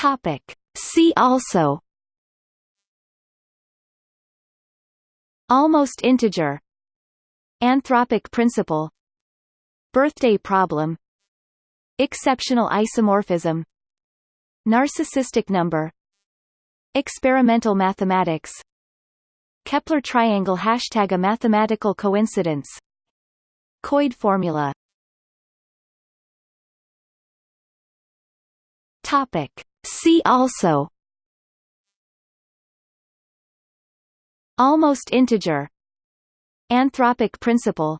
Topic. See also Almost integer Anthropic principle Birthday problem Exceptional isomorphism Narcissistic number Experimental mathematics Kepler triangle Hashtag a mathematical coincidence Koide formula Topic. See also. Almost integer. Anthropic principle.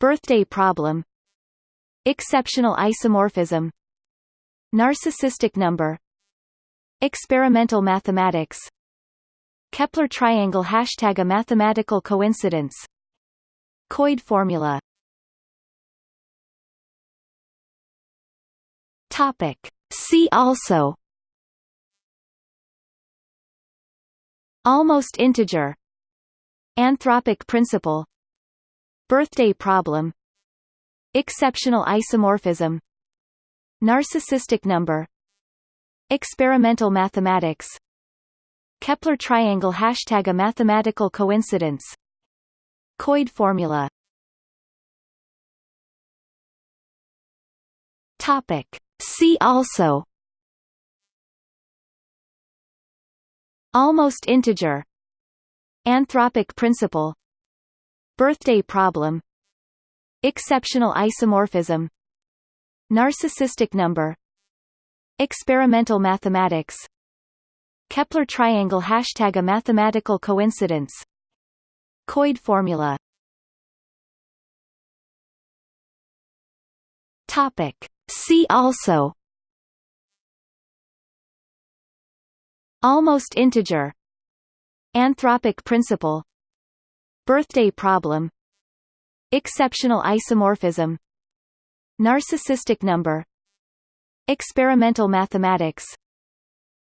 Birthday problem. Exceptional isomorphism. Narcissistic number. Experimental mathematics. Kepler triangle Hashtag a mathematical coincidence. Koide formula. Topic. See also. Almost integer. Anthropic principle. Birthday problem. Exceptional isomorphism. Narcissistic number. Experimental mathematics. Kepler triangle Hashtag a mathematical coincidence. Koide formula. Topic. See also. Almost integer. Anthropic principle. Birthday problem. Exceptional isomorphism. Narcissistic number. Experimental mathematics. Kepler triangle Hashtag a mathematical coincidence. Koide formula. Topic. See also. Almost integer. Anthropic principle. Birthday problem. Exceptional isomorphism. Narcissistic number. Experimental mathematics.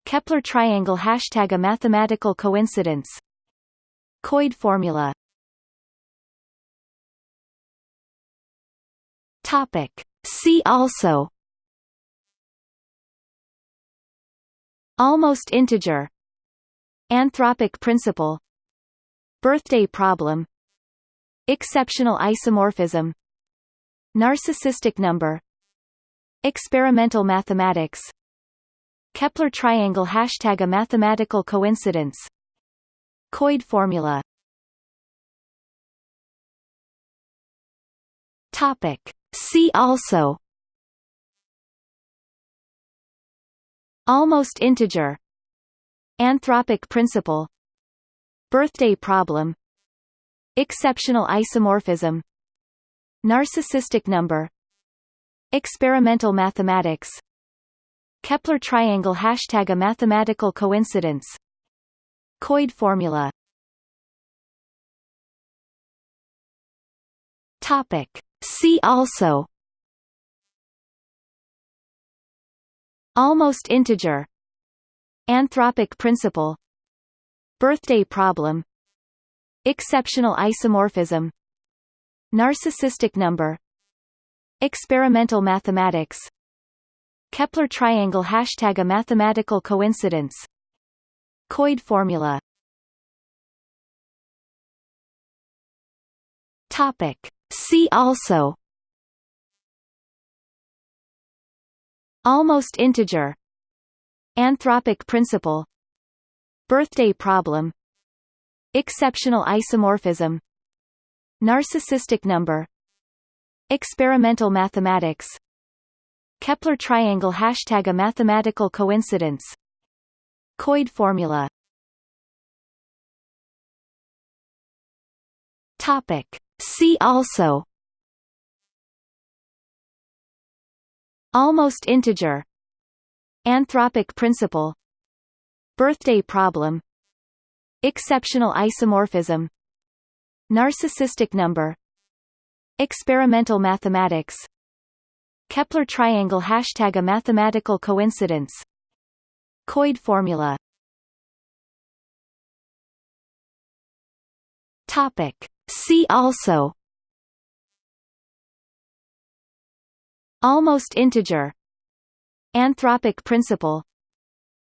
Kepler triangle Hashtag a mathematical coincidence. Koide formula. Topic. See also. Almost integer. Anthropic principle. Birthday problem. Exceptional isomorphism. Narcissistic number. Experimental mathematics. Kepler triangle Hashtag a mathematical coincidence. Koide formula. Topic. See also. Almost integer. Anthropic principle. Birthday problem. Exceptional isomorphism. Narcissistic number. Experimental mathematics. Kepler triangle Hashtag a mathematical coincidence. Koide formula. Topic. See also. Almost integer. Anthropic principle. Birthday problem. Exceptional isomorphism. Narcissistic number. Experimental mathematics. Kepler triangle Hashtag a mathematical coincidence. Koide formula. Topic. See also Almost integer Anthropic principle Birthday problem Exceptional isomorphism Narcissistic number Experimental mathematics Kepler triangle Hashtag a mathematical coincidence Koide formula Topic. See also. Almost integer. Anthropic principle. Birthday problem. Exceptional isomorphism. Narcissistic number. Experimental mathematics. Kepler triangle Hashtag a mathematical coincidence. Koide formula. Topic. See also. Almost integer. Anthropic principle.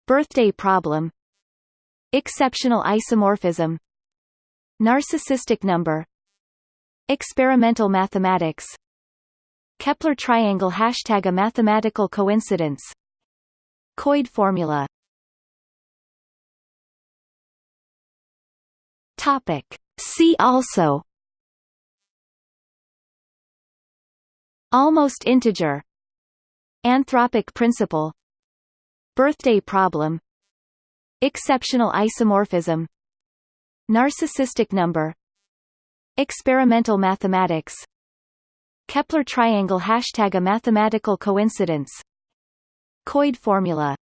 Birthday problem. Exceptional isomorphism. Narcissistic number. Experimental mathematics. Kepler triangle Hashtag a mathematical coincidence. Koide formula. Topic. See also. Almost integer. Anthropic principle. Birthday problem. Exceptional isomorphism. Narcissistic number. Experimental mathematics. Kepler triangle Hashtag a mathematical coincidence. Koide formula.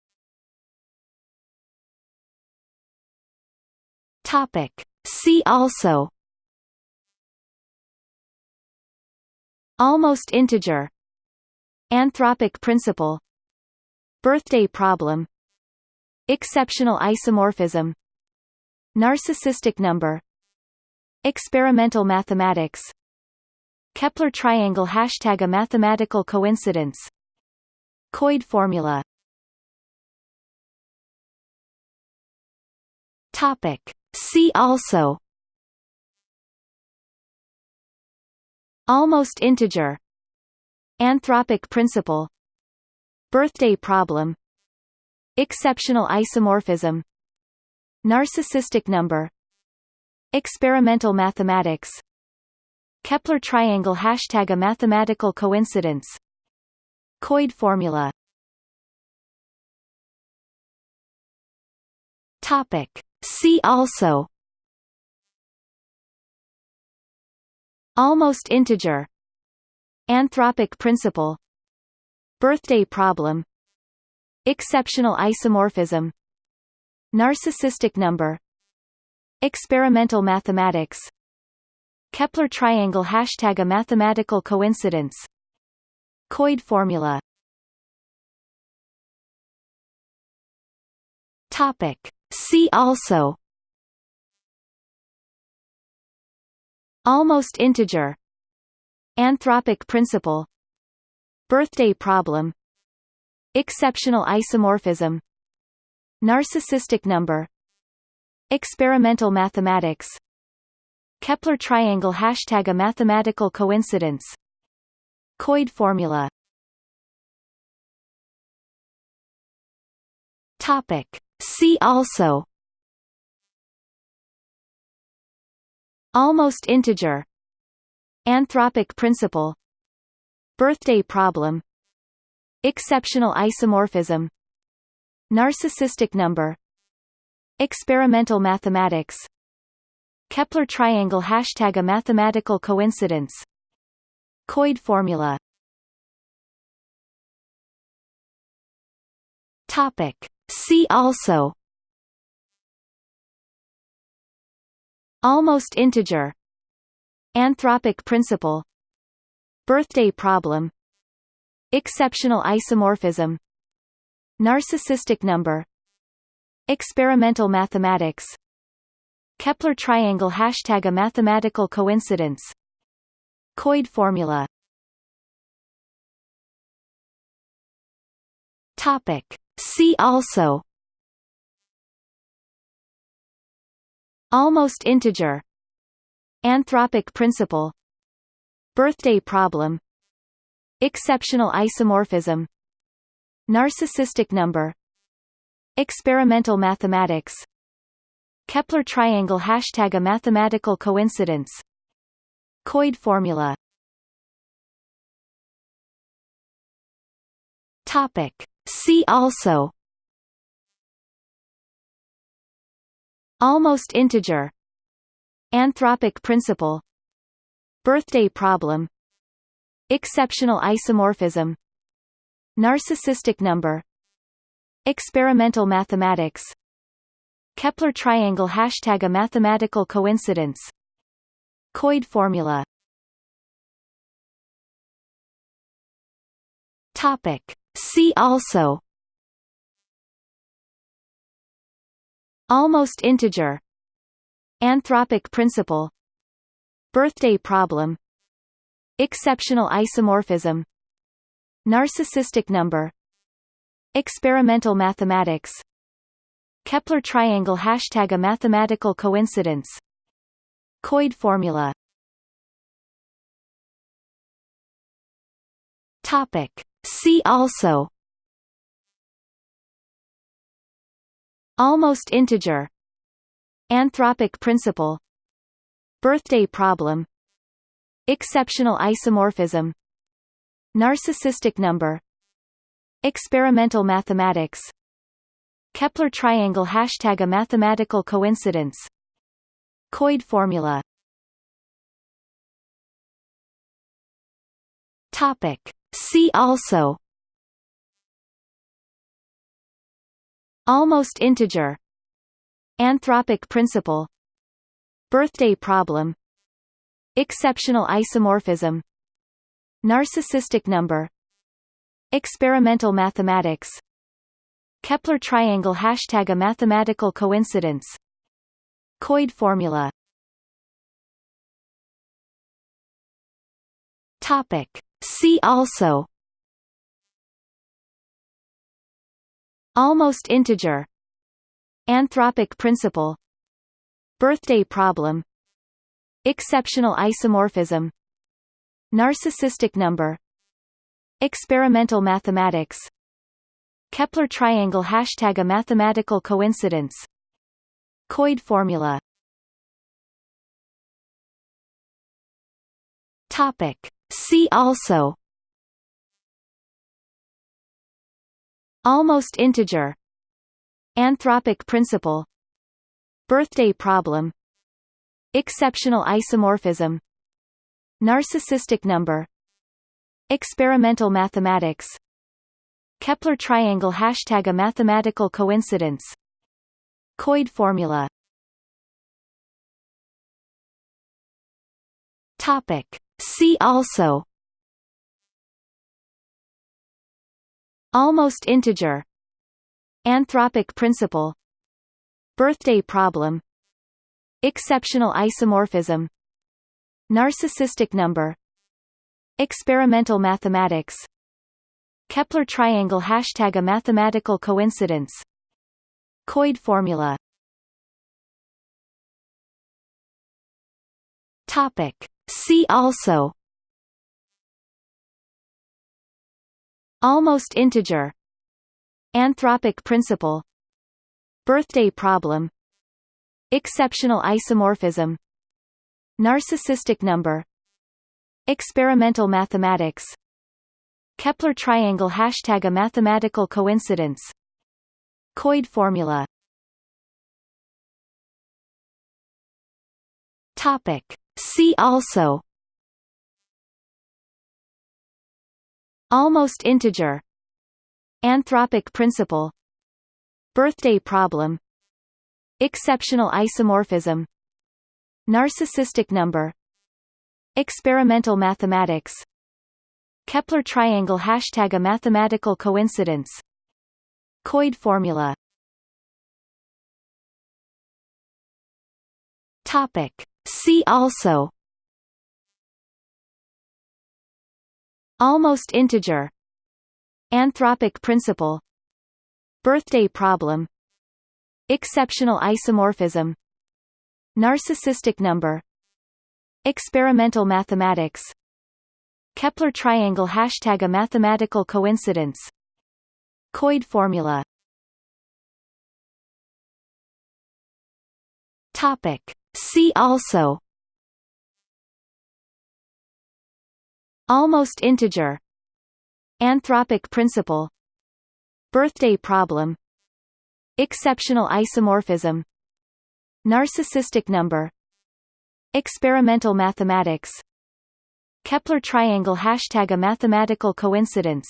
Topic. See also. Almost integer. Anthropic principle. Birthday problem. Exceptional isomorphism. Narcissistic number. Experimental mathematics. Kepler triangle Hashtag a mathematical coincidence. Koide formula. Topic. See also. Almost integer. Anthropic principle. Birthday problem. Exceptional isomorphism. Narcissistic number. Experimental mathematics. Kepler triangle Hashtag a mathematical coincidence. Koide formula. Topic. See also. Almost integer. Anthropic principle. Birthday problem. Exceptional isomorphism. Narcissistic number. Experimental mathematics. Kepler triangle Hashtag a mathematical coincidence. Koide formula. Topic. See also. Almost integer. Anthropic principle. Birthday problem. Exceptional isomorphism. Narcissistic number. Experimental mathematics. Kepler triangle Hashtag a mathematical coincidence. Koide formula. Topic. See also Almost integer Anthropic principle Birthday problem Exceptional isomorphism Narcissistic number Experimental mathematics Kepler triangle Hashtag a mathematical coincidence Koide formula Topic. See also. Almost integer. Anthropic principle. Birthday problem. Exceptional isomorphism. Narcissistic number. Experimental mathematics. Kepler triangle Hashtag a mathematical coincidence. Koide formula. Topic. See also. Almost integer. Anthropic principle. Birthday problem. Exceptional isomorphism. Narcissistic number. Experimental mathematics. Kepler triangle Hashtag a mathematical coincidence. Koide formula. Topic. See also. Almost integer. Anthropic principle. Birthday problem. Exceptional isomorphism. Narcissistic number. Experimental mathematics. Kepler triangle Hashtag a mathematical coincidence. Koide formula. Topic. See also. Almost integer. Anthropic principle. Birthday problem. Exceptional isomorphism. Narcissistic number. Experimental mathematics. Kepler triangle Hashtag a mathematical coincidence. Koide formula. Topic. See also. Almost integer. Anthropic principle. Birthday problem. Exceptional isomorphism. Narcissistic number. Experimental mathematics. Kepler triangle Hashtag a mathematical coincidence. Koide formula. Topic. See also. Almost integer. Anthropic principle. Birthday problem. Exceptional isomorphism. Narcissistic number. Experimental mathematics. Kepler triangle Hashtag a mathematical coincidence. Koide formula. Topic. See also. Almost integer. Anthropic principle. Birthday problem. Exceptional isomorphism. Narcissistic number. Experimental mathematics. Kepler triangle Hashtag a mathematical coincidence. Koide formula. Topic. See also. Almost integer. Anthropic principle. Birthday problem. Exceptional isomorphism. Narcissistic number. Experimental mathematics. Kepler triangle Hashtag a mathematical coincidence. Koide formula. Topic. See also Almost integer Anthropic principle Birthday problem Exceptional isomorphism Narcissistic number Experimental mathematics Kepler triangle Hashtag a mathematical coincidence Koide formula Topic. See also. Almost integer. Anthropic principle. Birthday problem. Exceptional isomorphism. Narcissistic number. Experimental mathematics. Kepler triangle Hashtag a mathematical coincidence. Koide formula. Topic. See also. Almost integer. Anthropic principle. Birthday problem. Exceptional isomorphism. Narcissistic number. Experimental mathematics. Kepler triangle Hashtag a mathematical coincidence. Koide formula. Topic. See also. Almost integer. Anthropic principle. Birthday problem. Exceptional isomorphism. Narcissistic number. Experimental mathematics. Kepler triangle Hashtag a mathematical coincidence. Koide formula. Topic. See also. Almost integer. Anthropic principle. Birthday problem. Exceptional isomorphism. Narcissistic number. Experimental mathematics. Kepler triangle Hashtag a mathematical coincidence.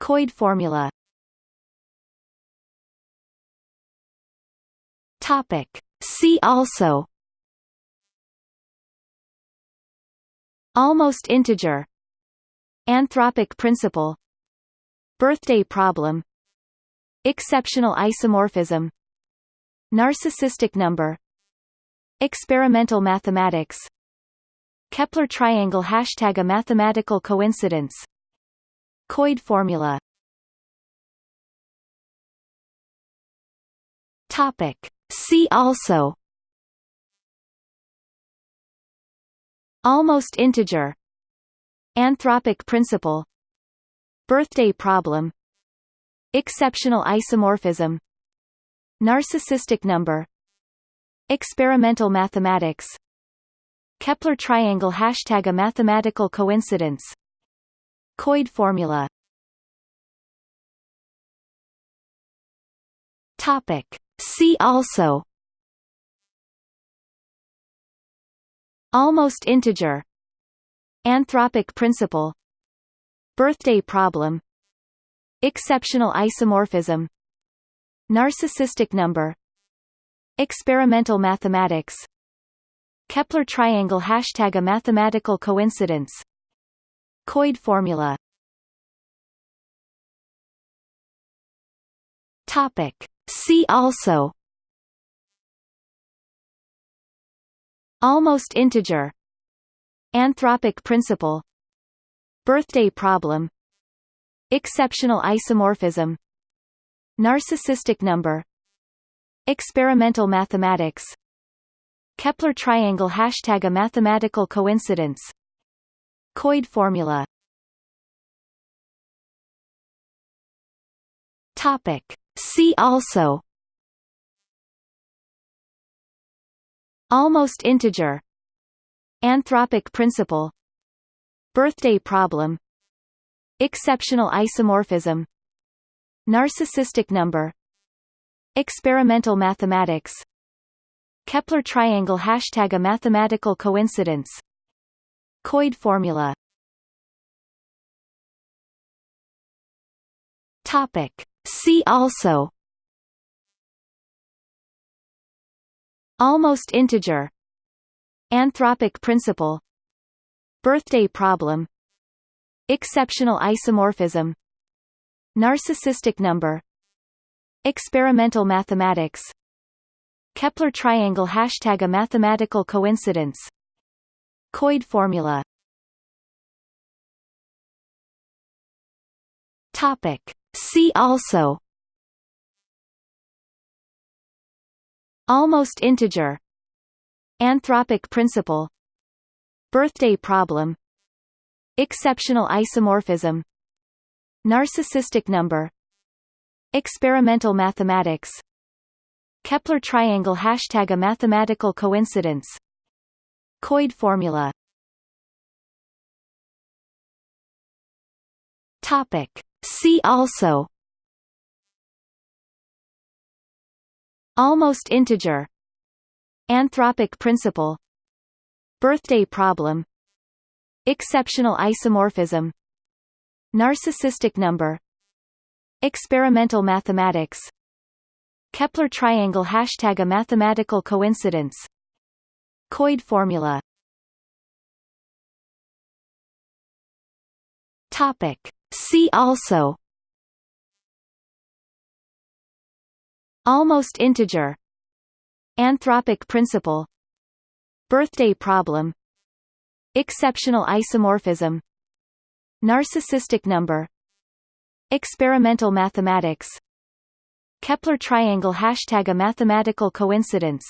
Koide formula. Topic. See also. Almost integer. Anthropic principle. Birthday problem. Exceptional isomorphism. Narcissistic number. Experimental mathematics. Kepler triangle Hashtag a mathematical coincidence. Koide formula. Topic. See also. Almost integer. Anthropic principle. Birthday problem. Exceptional isomorphism. Narcissistic number. Experimental mathematics. Kepler triangle Hashtag a mathematical coincidence. Koide formula. Topic See also. Almost integer. Anthropic principle. Birthday problem. Exceptional isomorphism. Narcissistic number. Experimental mathematics. Kepler triangle Hashtag a mathematical coincidence. Koide formula. Topic See also Almost integer Anthropic principle Birthday problem Exceptional isomorphism Narcissistic number Experimental mathematics Kepler triangle Hashtag a mathematical coincidence Koide formula Topic See also. Almost integer. Anthropic principle. Birthday problem. Exceptional isomorphism. Narcissistic number. Experimental mathematics. Kepler triangle Hashtag a mathematical coincidence. Koide formula. Topic See also. Almost integer. Anthropic principle. Birthday problem. Exceptional isomorphism. Narcissistic number. Experimental mathematics. Kepler triangle Hashtag a mathematical coincidence. Koide formula. Topic See also. Almost integer. Anthropic principle. Birthday problem. Exceptional isomorphism. Narcissistic number. Experimental mathematics. Kepler triangle Hashtag a mathematical coincidence. Koide formula. Topic See also. Almost integer. Anthropic principle. Birthday problem. Exceptional isomorphism. Narcissistic number. Experimental mathematics. Kepler triangle Hashtag a mathematical coincidence. Koide formula. Topic See also. Almost integer. Anthropic principle. Birthday problem. Exceptional isomorphism. Narcissistic number. Experimental mathematics. Kepler triangle Hashtag a mathematical coincidence.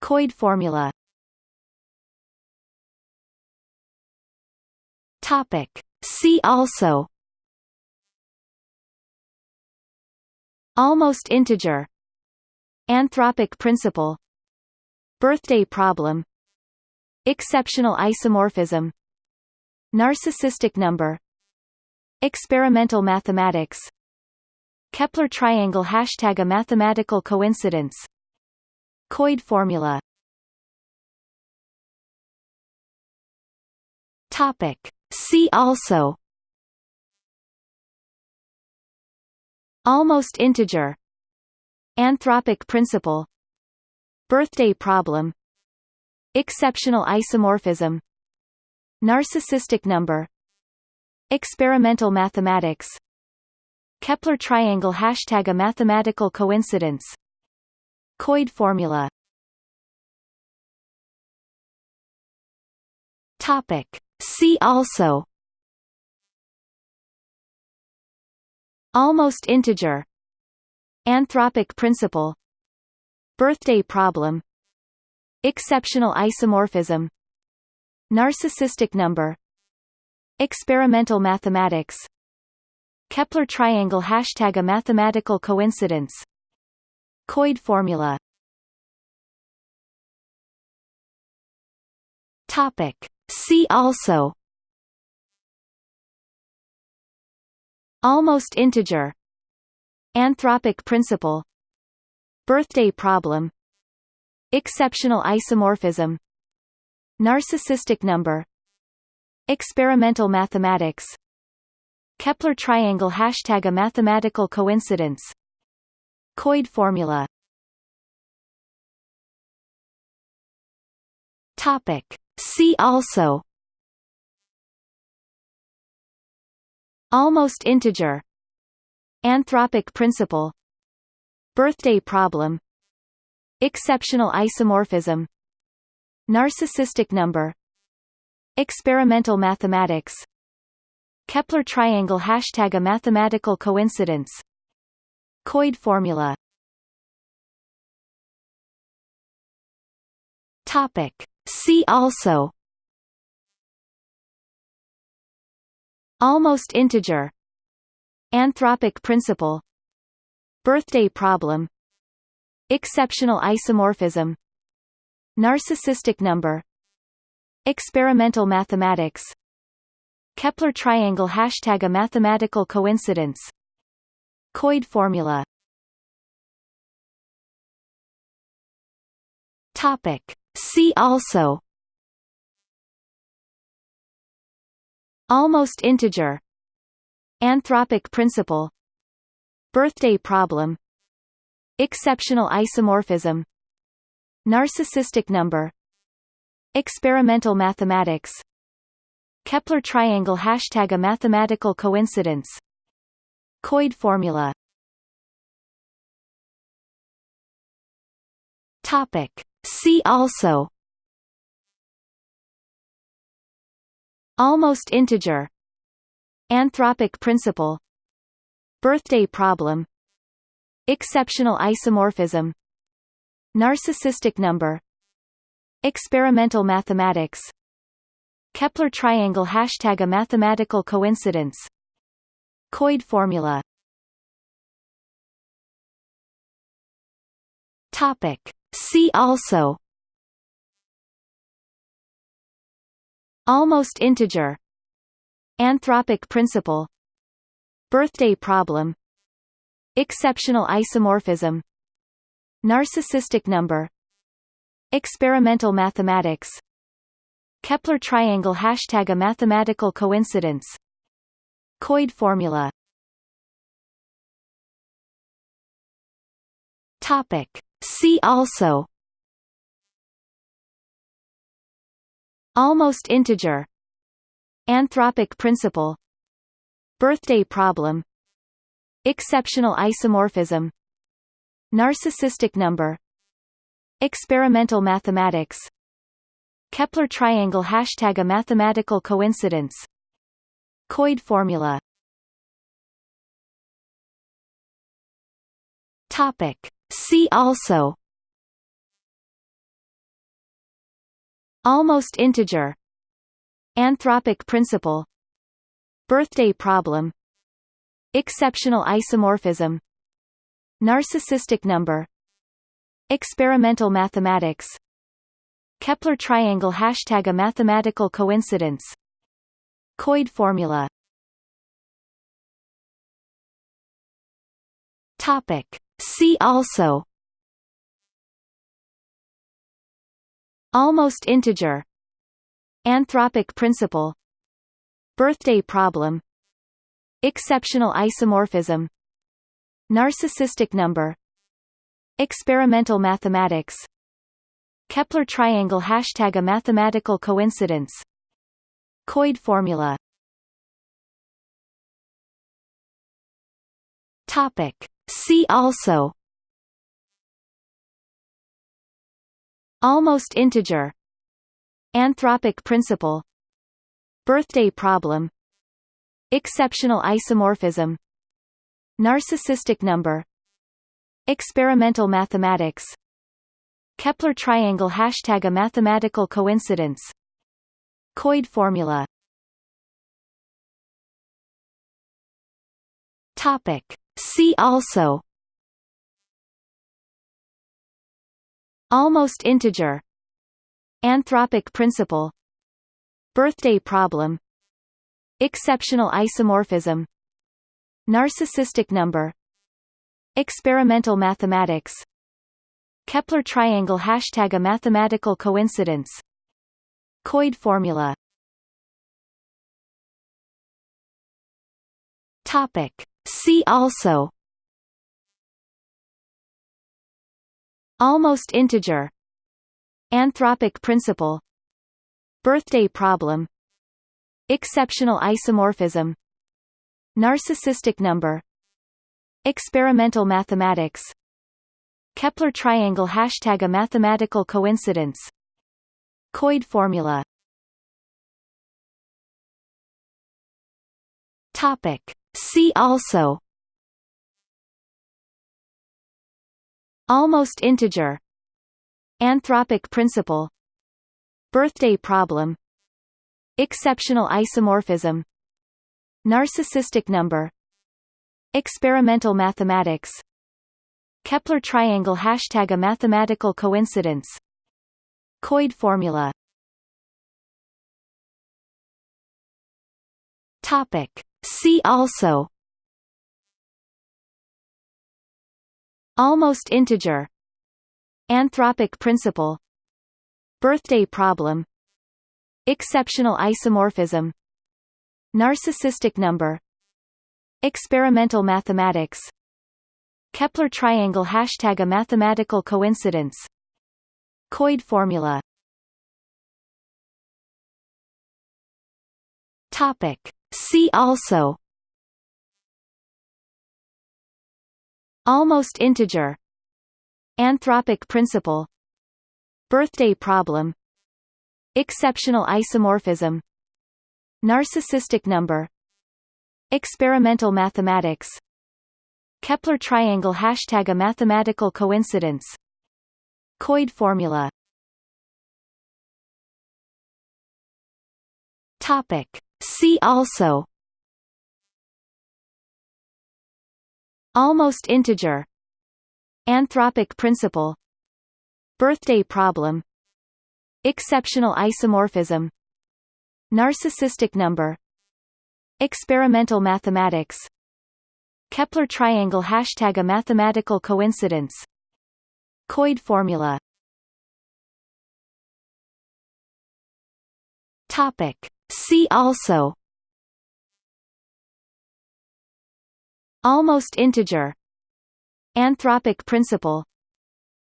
Koide formula. Topic See also. Almost integer. Anthropic principle. Birthday problem. Exceptional isomorphism. Narcissistic number. Experimental mathematics. Kepler triangle Hashtag a mathematical coincidence. Koide formula. Topic See also. Almost integer. Anthropic principle. Birthday problem. Exceptional isomorphism. Narcissistic number. Experimental mathematics. Kepler triangle Hashtag a mathematical coincidence. Koide formula. Topic See also Almost integer Anthropic principle Birthday problem Exceptional isomorphism Narcissistic number Experimental mathematics Kepler triangle Hashtag a mathematical coincidence Koide formula Topic. See also. Almost integer. Anthropic principle. Birthday problem. Exceptional isomorphism. Narcissistic number. Experimental mathematics. Kepler triangle Hashtag a mathematical coincidence. Koide formula. Topic See also. Almost integer. Anthropic principle. Birthday problem. Exceptional isomorphism. Narcissistic number. Experimental mathematics. Kepler triangle Hashtag a mathematical coincidence. Koide formula. Topic See also. Almost integer. Anthropic principle. Birthday problem. Exceptional isomorphism. Narcissistic number. Experimental mathematics. Kepler triangle Hashtag a mathematical coincidence. Koide formula. Topic See also. Almost integer. Anthropic principle. Birthday problem. Exceptional isomorphism. Narcissistic number. Experimental mathematics. Kepler triangle Hashtag a mathematical coincidence. Koide formula. Topic See also. Almost integer. Anthropic principle. Birthday problem. Exceptional isomorphism. Narcissistic number. Experimental mathematics. Kepler triangle Hashtag a mathematical coincidence. Koide formula. Topic See also. Almost integer. Anthropic principle. Birthday problem. Exceptional isomorphism. Narcissistic number. Experimental mathematics. Kepler triangle Hashtag a mathematical coincidence. Koide formula. Topic See also. Almost integer. Anthropic principle. Birthday problem. Exceptional isomorphism. Narcissistic number. Experimental mathematics. Kepler triangle Hashtag a mathematical coincidence. Koide formula. Topic See also. Almost integer. Anthropic principle. Birthday problem. Exceptional isomorphism. Narcissistic number. Experimental mathematics. Kepler triangle Hashtag a mathematical coincidence. Koide formula. Topic See also Almost integer Anthropic principle Birthday problem Exceptional isomorphism Narcissistic number Experimental mathematics Kepler triangle Hashtag a mathematical coincidence Koide formula Topic See also. Almost integer. Anthropic principle. Birthday problem. Exceptional isomorphism. Narcissistic number. Experimental mathematics. Kepler triangle Hashtag a mathematical coincidence. Koide formula. Topic. See also. Almost integer. Anthropic principle. Birthday problem. Exceptional isomorphism. Narcissistic number. Experimental mathematics. Kepler triangle Hashtag a mathematical coincidence. Koide formula. Topic. See also. Almost integer. Anthropic principle. Birthday problem. Exceptional isomorphism. Narcissistic number. Experimental mathematics. Kepler triangle Hashtag a mathematical coincidence. Koide formula. Topic. See also. Almost integer. Anthropic principle. Birthday problem. Exceptional isomorphism. Narcissistic number. Experimental mathematics. Kepler triangle Hashtag a mathematical coincidence. Koide formula. Topic. See also. Almost integer. Anthropic principle. Birthday problem. Exceptional isomorphism. Narcissistic number. Experimental mathematics. Kepler triangle Hashtag a mathematical coincidence. Koide formula. Topic. See also. Almost integer. Anthropic principle. Birthday problem. Exceptional isomorphism. Narcissistic number. Experimental mathematics. Kepler triangle Hashtag a mathematical coincidence. Koide formula. Topic. See also. Almost integer. Anthropic principle. Birthday problem. Exceptional isomorphism. Narcissistic number. Experimental mathematics. Kepler triangle Hashtag a mathematical coincidence. Koide formula. Topic. See also Almost integer Anthropic principle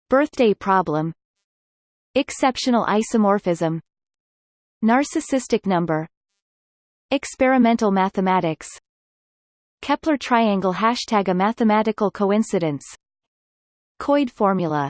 Birthday problem Exceptional isomorphism Narcissistic number Experimental mathematics Kepler triangle Hashtag a mathematical coincidence Koide formula